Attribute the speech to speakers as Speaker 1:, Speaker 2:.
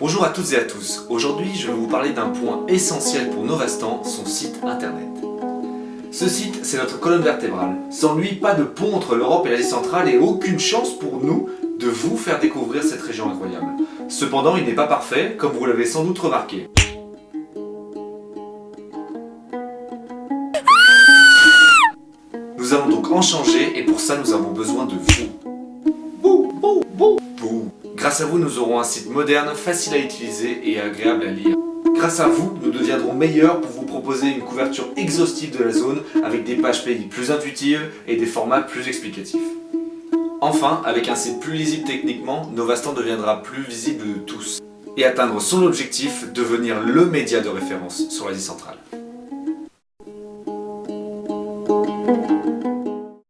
Speaker 1: Bonjour à toutes et à tous, aujourd'hui je vais vous parler d'un point essentiel pour Novastan, son site internet. Ce site, c'est notre colonne vertébrale. Sans lui, pas de pont entre l'Europe et l'Asie centrale et aucune chance pour nous de vous faire découvrir cette région incroyable. Cependant, il n'est pas parfait, comme vous l'avez sans doute remarqué. Nous allons donc en changer et pour ça nous avons besoin de vous. Grâce à vous, nous aurons un site moderne, facile à utiliser et agréable à lire. Grâce à vous, nous deviendrons meilleurs pour vous proposer une couverture exhaustive de la zone avec des pages pays plus intuitives et des formats plus explicatifs. Enfin, avec un site plus lisible techniquement, Novastan deviendra plus visible de tous et atteindre son objectif, devenir le média de référence sur l'Asie centrale.